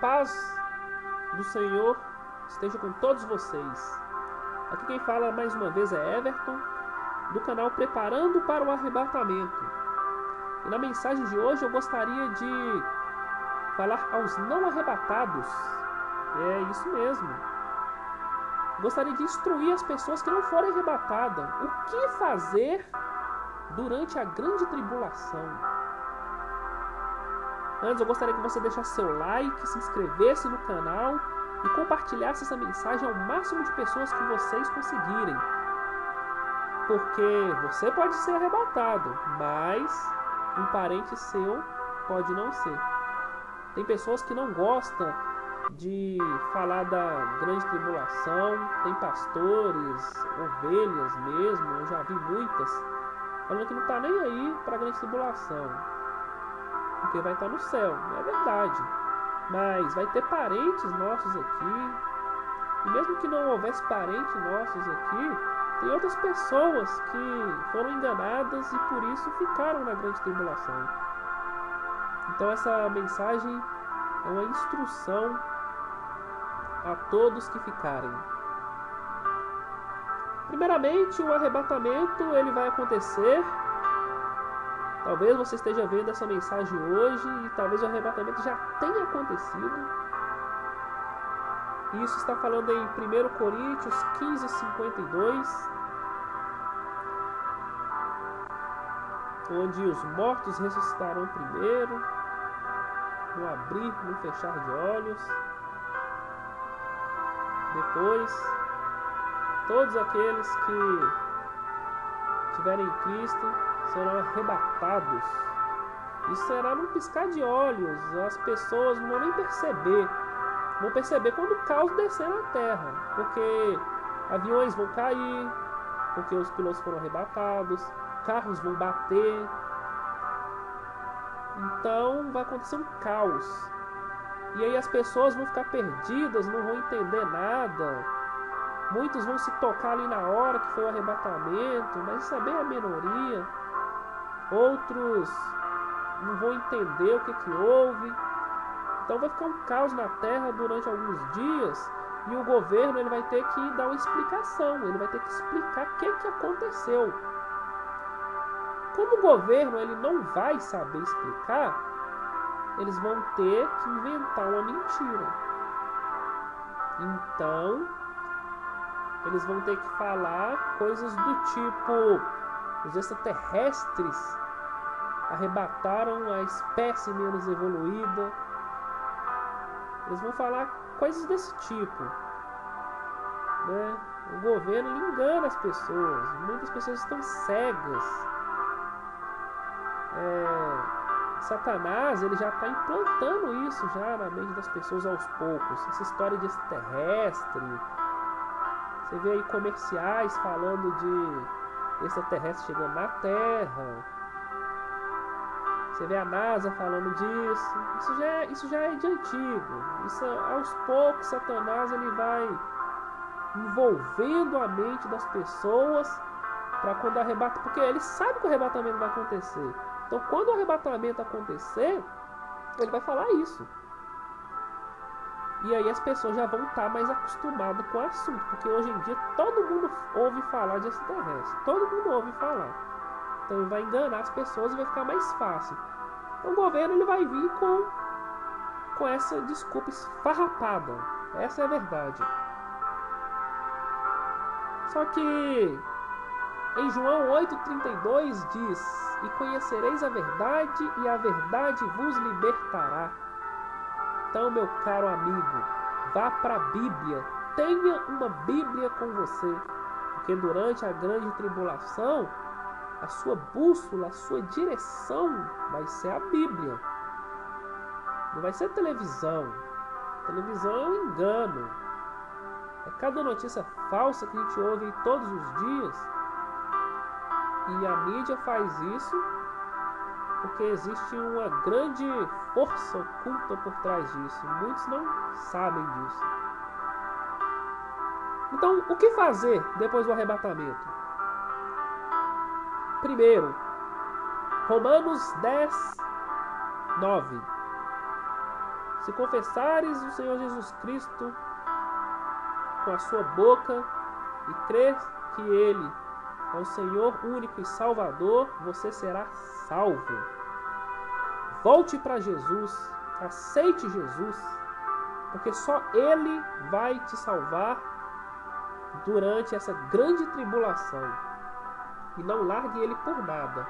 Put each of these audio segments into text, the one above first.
Paz do Senhor esteja com todos vocês. Aqui quem fala mais uma vez é Everton, do canal Preparando para o Arrebatamento. E na mensagem de hoje eu gostaria de falar aos não arrebatados. É isso mesmo. Gostaria de instruir as pessoas que não forem arrebatadas o que fazer durante a grande tribulação. Antes, eu gostaria que você deixasse seu like, se inscrevesse no canal e compartilhasse essa mensagem ao máximo de pessoas que vocês conseguirem. Porque você pode ser arrebatado, mas um parente seu pode não ser. Tem pessoas que não gostam de falar da grande tribulação, tem pastores, ovelhas mesmo, eu já vi muitas, falando que não está nem aí para a grande tribulação porque vai estar no céu, é verdade. Mas vai ter parentes nossos aqui. E mesmo que não houvesse parentes nossos aqui, tem outras pessoas que foram enganadas e por isso ficaram na grande tribulação. Então essa mensagem é uma instrução a todos que ficarem. Primeiramente, o arrebatamento ele vai acontecer Talvez você esteja vendo essa mensagem hoje e talvez o arrebatamento já tenha acontecido. Isso está falando em 1 Coríntios 15, 52. Onde os mortos ressuscitarão primeiro, no abrir, no fechar de olhos. Depois, todos aqueles que tiverem Cristo serão arrebatados. E será num piscar de olhos. As pessoas não vão nem perceber. Vão perceber quando o caos descer na terra. Porque aviões vão cair. Porque os pilotos foram arrebatados. Carros vão bater. Então vai acontecer um caos. E aí as pessoas vão ficar perdidas, não vão entender nada. Muitos vão se tocar ali na hora que foi o arrebatamento, mas isso é bem a minoria outros não vão entender o que, que houve. Então vai ficar um caos na terra durante alguns dias e o governo ele vai ter que dar uma explicação, ele vai ter que explicar o que, que aconteceu. Como o governo ele não vai saber explicar, eles vão ter que inventar uma mentira. Então, eles vão ter que falar coisas do tipo os extraterrestres arrebataram a espécie menos evoluída. Eles vão falar coisas desse tipo. Né? O governo engana as pessoas. Muitas pessoas estão cegas. É, Satanás ele já está implantando isso já na mente das pessoas aos poucos. Essa história de extraterrestre. Você vê aí comerciais falando de extraterrestre chegando na Terra. Você vê a NASA falando disso. Isso já é, isso já é de antigo. Isso aos poucos Satanás ele vai envolvendo a mente das pessoas para quando arrebata, porque ele sabe que o arrebatamento vai acontecer. Então, quando o arrebatamento acontecer, ele vai falar isso. E aí as pessoas já vão estar tá mais acostumadas com o assunto, porque hoje em dia todo mundo ouve falar de extraterrestre, todo mundo ouve falar. Então vai enganar as pessoas e vai ficar mais fácil. Então o governo ele vai vir com com essa desculpa esfarrapada. Essa é a verdade. Só que em João 8,32 diz: E conhecereis a verdade, e a verdade vos libertará. Então, meu caro amigo, vá para a Bíblia. Tenha uma Bíblia com você. Porque durante a grande tribulação, a sua bússola, a sua direção vai ser a Bíblia. Não vai ser televisão. televisão é um engano. É cada notícia falsa que a gente ouve todos os dias. E a mídia faz isso porque existe uma grande força oculta por trás disso. Muitos não sabem disso. Então, o que fazer depois do arrebatamento? Primeiro, Romanos 10, 9. Se confessares o Senhor Jesus Cristo com a sua boca e crer que Ele é o Senhor único e Salvador, você será salvo. Volte para Jesus, aceite Jesus, porque só Ele vai te salvar durante essa grande tribulação. E não largue Ele por nada.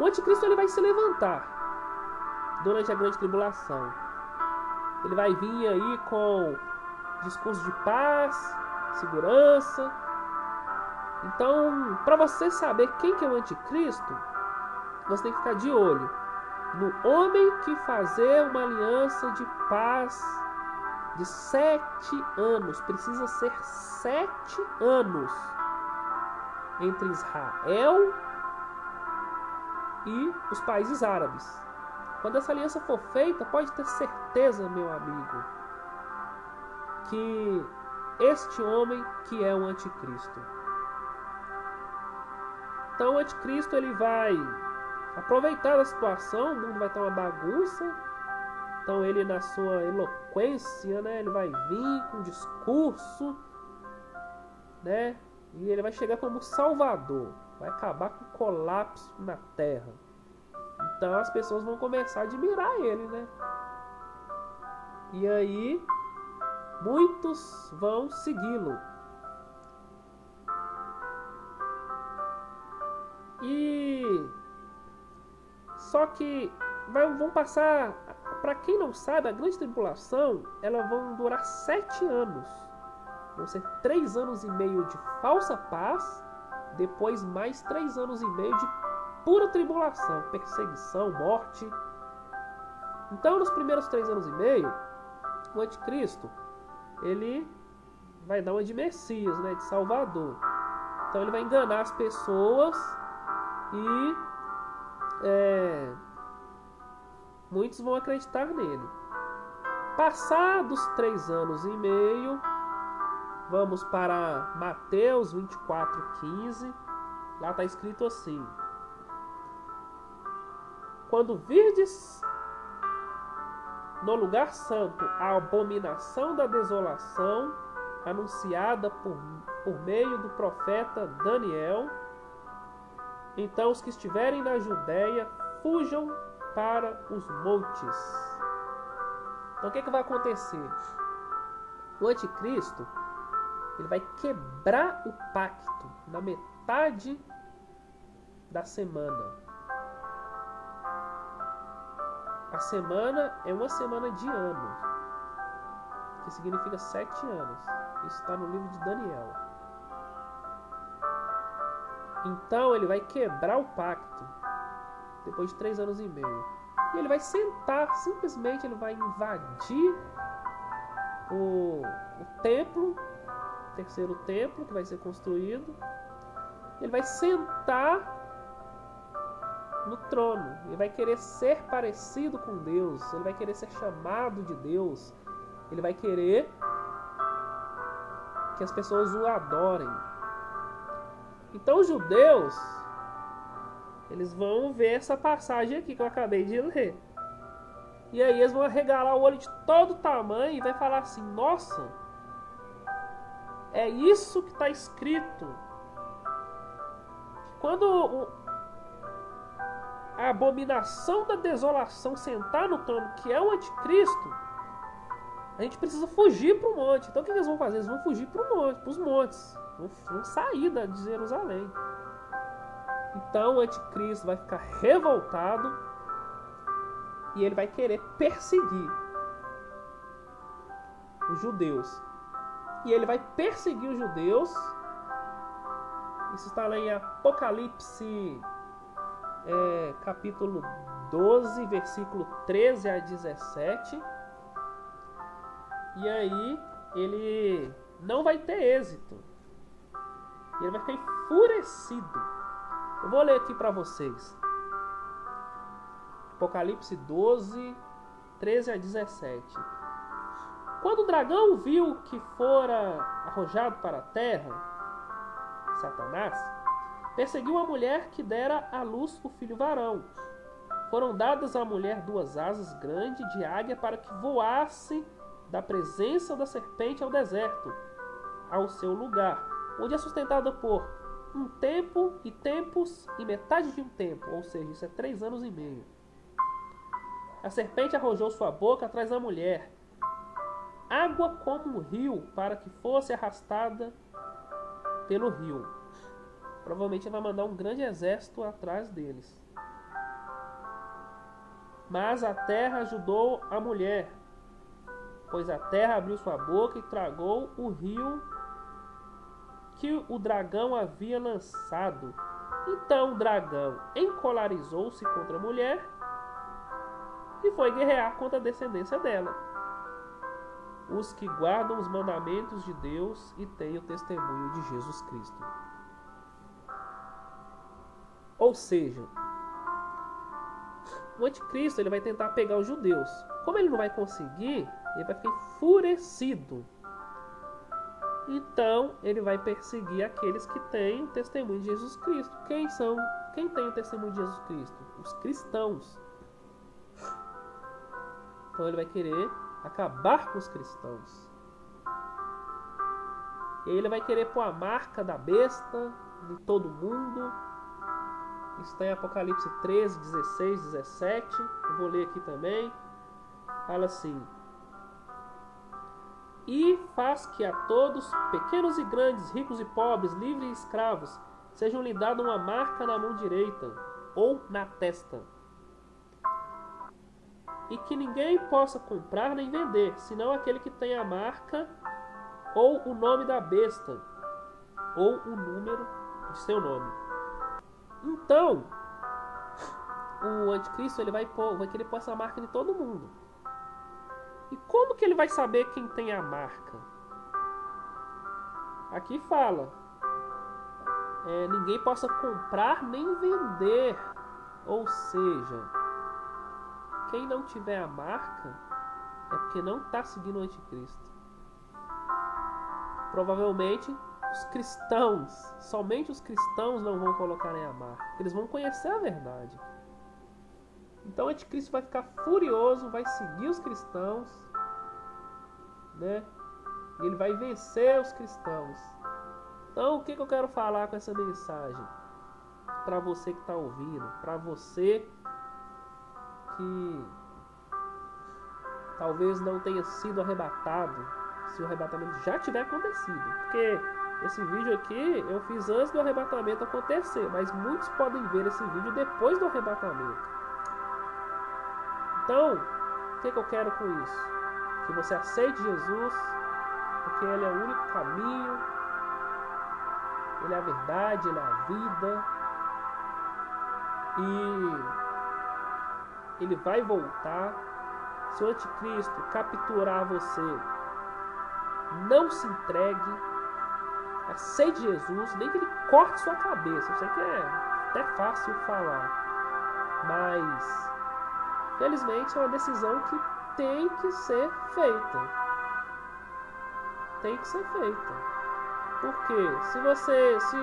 O anticristo ele vai se levantar durante a grande tribulação. Ele vai vir aí com discurso de paz, segurança. Então, para você saber quem que é o anticristo, você tem que ficar de olho no homem que fazer uma aliança de paz de sete anos. Precisa ser sete anos entre Israel e os países árabes. Quando essa aliança for feita, pode ter certeza, meu amigo, que este homem que é o anticristo. Então o anticristo ele vai aproveitar a situação, o mundo vai estar uma bagunça. Então ele na sua eloquência, né, ele vai vir com um discurso, né? E ele vai chegar como salvador, vai acabar com o colapso na terra. Então as pessoas vão começar a admirar ele, né? E aí muitos vão segui-lo. E só que vão passar, para quem não sabe, a grande tribulação, ela vão durar sete anos. Vão ser três anos e meio de falsa paz, depois mais três anos e meio de pura tribulação, perseguição, morte. Então, nos primeiros três anos e meio, o anticristo ele vai dar uma de Messias, né, de Salvador. Então ele vai enganar as pessoas e é, muitos vão acreditar nele. Passados três anos e meio, vamos para Mateus 24, 15. Lá está escrito assim: Quando virdes no lugar santo a abominação da desolação anunciada por, por meio do profeta Daniel. Então os que estiverem na Judéia fujam para os montes. Então o que, é que vai acontecer? O anticristo ele vai quebrar o pacto na metade da semana. A semana é uma semana de ano, que significa sete anos. Isso está no livro de Daniel. Então ele vai quebrar o pacto depois de três anos e meio. E ele vai sentar, simplesmente ele vai invadir o, o templo, terceiro templo que vai ser construído. Ele vai sentar no trono. Ele vai querer ser parecido com Deus. Ele vai querer ser chamado de Deus. Ele vai querer que as pessoas o adorem. Então os judeus eles vão ver essa passagem aqui que eu acabei de ler. E aí eles vão arregalar o olho de todo tamanho e vai falar assim: "Nossa, é isso que está escrito. Quando a abominação da desolação sentar no trono, que é o anticristo, a gente precisa fugir para o monte. Então o que eles vão fazer? Eles vão fugir para monte, os montes. Vão, vão sair de Jerusalém. Então o anticristo vai ficar revoltado e ele vai querer perseguir os judeus. E ele vai perseguir os judeus. Isso está lá em Apocalipse é, capítulo 12, versículo 13 a 17. E aí ele não vai ter êxito. Ele vai ficar enfurecido. Eu vou ler aqui para vocês. Apocalipse 12, 13 a 17. Quando o dragão viu que fora arrojado para a terra, Satanás, perseguiu a mulher que dera à luz o filho varão. foram dadas à mulher duas asas grandes de águia para que voasse da presença da serpente ao deserto, ao seu lugar, onde é sustentada por um tempo e tempos e metade de um tempo, ou seja, isso é três anos e meio. A serpente arrojou sua boca atrás da mulher, água como um rio, para que fosse arrastada pelo rio. Provavelmente vai mandar um grande exército atrás deles. Mas a terra ajudou a mulher, pois a terra abriu sua boca e tragou o rio que o dragão havia lançado. Então o dragão encolarizou-se contra a mulher e foi guerrear contra a descendência dela. Os que guardam os mandamentos de Deus e têm o testemunho de Jesus Cristo. Ou seja, o anticristo ele vai tentar pegar os judeus. Como ele não vai conseguir, ele vai ficar enfurecido. Então ele vai perseguir aqueles que têm o testemunho de Jesus Cristo. Quem são? Quem tem o testemunho de Jesus Cristo? Os cristãos. Então ele vai querer acabar com os cristãos. E ele vai querer pôr a marca da besta em todo mundo está em Apocalipse 13, 16, 17. Eu vou ler aqui também. Fala assim: E faz que a todos, pequenos e grandes, ricos e pobres, livres e escravos, sejam lhe dada uma marca na mão direita ou na testa. E que ninguém possa comprar nem vender, senão aquele que tem a marca ou o nome da besta ou o número de seu nome. Então, o anticristo ele vai, pôr, vai querer pôr essa marca em todo mundo. E como que ele vai saber quem tem a marca? Aqui fala: é, ninguém possa comprar nem vender. Ou seja, quem não tiver a marca é porque não está seguindo o anticristo. Provavelmente os cristãos, somente os cristãos não vão colocar em amar. Eles vão conhecer a verdade. Então o anticristo vai ficar furioso, vai seguir os cristãos, né? E ele vai vencer os cristãos. Então o que, que eu quero falar com essa mensagem? Para você que está ouvindo, para você que talvez não tenha sido arrebatado, se o arrebatamento já tiver acontecido, porque esse vídeo aqui eu fiz antes do arrebatamento acontecer, mas muitos podem ver esse vídeo depois do arrebatamento. Então, o que, que eu quero com isso? Que você aceite Jesus, porque Ele é o único caminho, Ele é a verdade, Ele é a vida. E Ele vai voltar. Se o anticristo capturar você, não se entregue aceite Jesus, nem que ele corte sua cabeça. Eu sei que é até fácil falar, mas felizmente é uma decisão que tem que ser feita. Tem que ser feita. Porque se você, se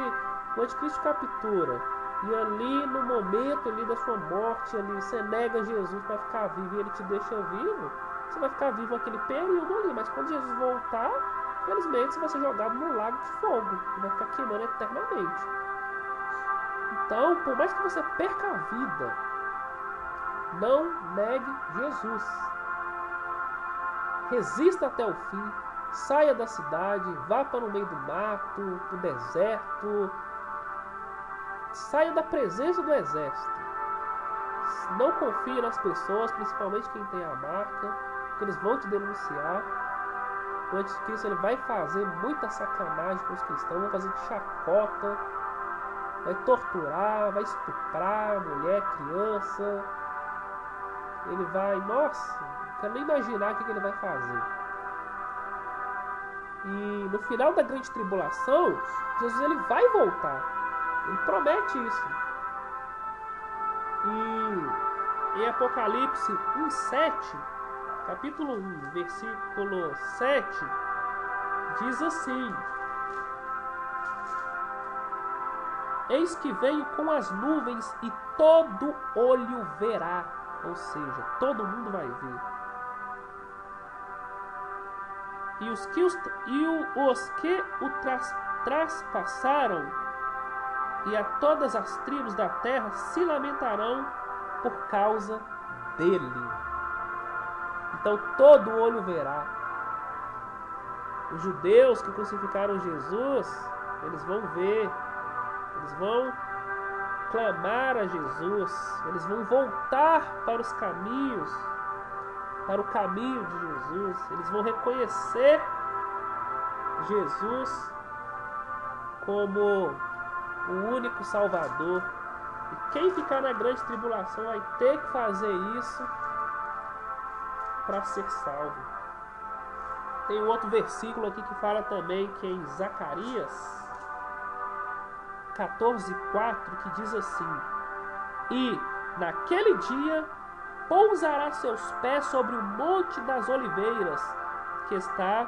o anticristo captura e ali no momento ali da sua morte ali você nega Jesus para ficar vivo e ele te deixa vivo, você vai ficar vivo aquele período ali, mas quando Jesus voltar, Infelizmente, você vai ser jogado no lago de fogo e vai ficar queimando eternamente. Então, por mais que você perca a vida, não negue Jesus. Resista até o fim. Saia da cidade, vá para o meio do mato, para o deserto. Saia da presença do exército. Não confie nas pessoas, principalmente quem tem a marca, porque eles vão te denunciar o anticristo ele vai fazer muita sacanagem com os cristãos, vai fazer chacota, vai torturar, vai estuprar mulher, criança. Ele vai, nossa, não quero nem imaginar o que ele vai fazer. E no final da grande tribulação, Jesus ele vai voltar. Ele promete isso. E em Apocalipse 1,7 capítulo 1, versículo 7, diz assim: Eis que venho com as nuvens e todo olho verá. Ou seja, todo mundo vai ver. E os que, e o, os que o tras, traspassaram, e a todas as tribos da terra se lamentarão por causa dele. Então todo olho verá. Os judeus que crucificaram Jesus, eles vão ver, eles vão clamar a Jesus, eles vão voltar para os caminhos, para o caminho de Jesus, eles vão reconhecer Jesus como o único Salvador. E quem ficar na grande tribulação vai ter que fazer isso para ser salvo. Tem um outro versículo aqui que fala também que é em Zacarias 14:4 que diz assim: E naquele dia pousará seus pés sobre o monte das oliveiras, que está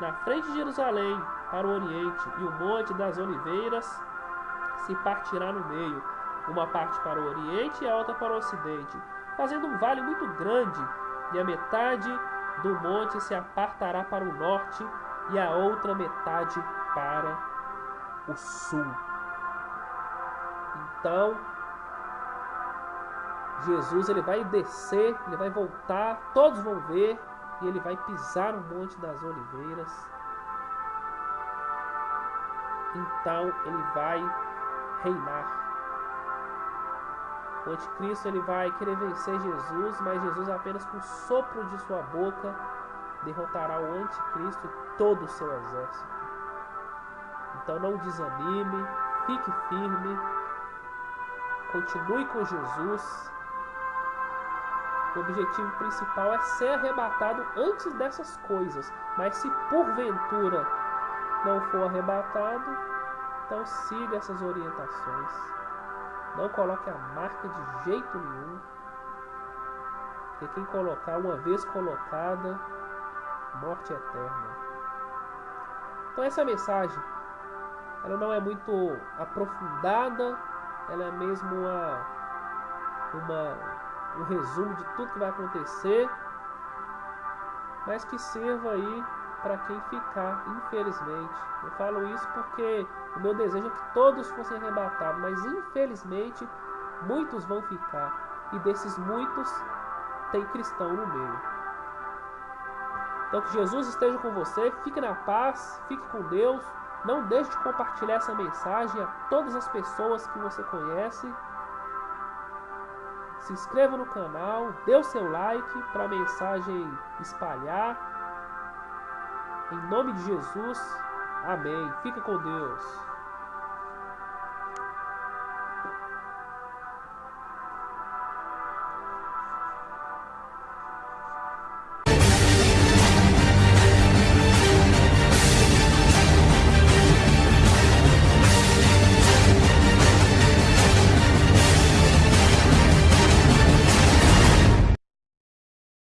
na frente de Jerusalém, para o oriente, e o monte das oliveiras se partirá no meio, uma parte para o oriente e a outra para o ocidente, fazendo um vale muito grande, e a metade do monte se apartará para o norte e a outra metade para o sul. Então, Jesus ele vai descer, ele vai voltar, todos vão ver e ele vai pisar no monte das oliveiras. Então ele vai reinar. O anticristo ele vai querer vencer Jesus, mas Jesus apenas com o sopro de sua boca derrotará o anticristo e todo o seu exército. Então não desanime, fique firme, continue com Jesus. O objetivo principal é ser arrebatado antes dessas coisas, mas se porventura não for arrebatado, então siga essas orientações. Não coloque a marca de jeito nenhum. Porque quem colocar, uma vez colocada, morte eterna. Então essa mensagem, ela não é muito aprofundada, ela é mesmo uma, uma, um resumo de tudo que vai acontecer, mas que sirva aí para quem ficar, infelizmente. Eu falo isso porque o meu desejo é que todos fossem arrebatados, mas infelizmente muitos vão ficar, e desses muitos tem cristão no meio. Então que Jesus esteja com você, fique na paz, fique com Deus. Não deixe de compartilhar essa mensagem a todas as pessoas que você conhece. Se inscreva no canal, dê o seu like para a mensagem espalhar. Em nome de Jesus, amém. Fica com Deus.